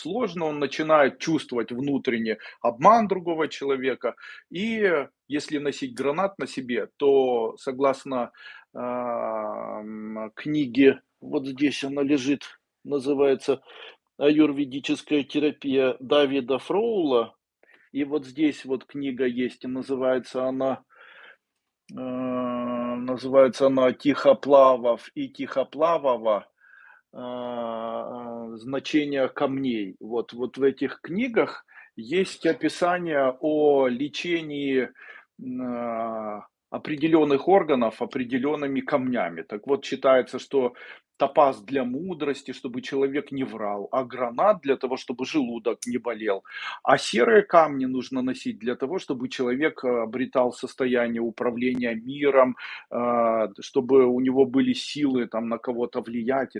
сложно, он начинает чувствовать внутренне обман другого человека. И если носить гранат на себе, то согласно ам, книге, вот здесь она лежит, называется «Аюрведическая терапия» Давида Фроула. И вот здесь вот книга есть, и называется она э, называется она «Тихоплавов и Тихоплавова. А, значение камней». Вот, вот в этих книгах есть описание о лечении а, определенных органов определенными камнями. Так вот, считается, что топаз для мудрости, чтобы человек не врал, а гранат для того, чтобы желудок не болел. А серые камни нужно носить для того, чтобы человек обретал состояние управления миром, чтобы у него были силы там на кого-то влиять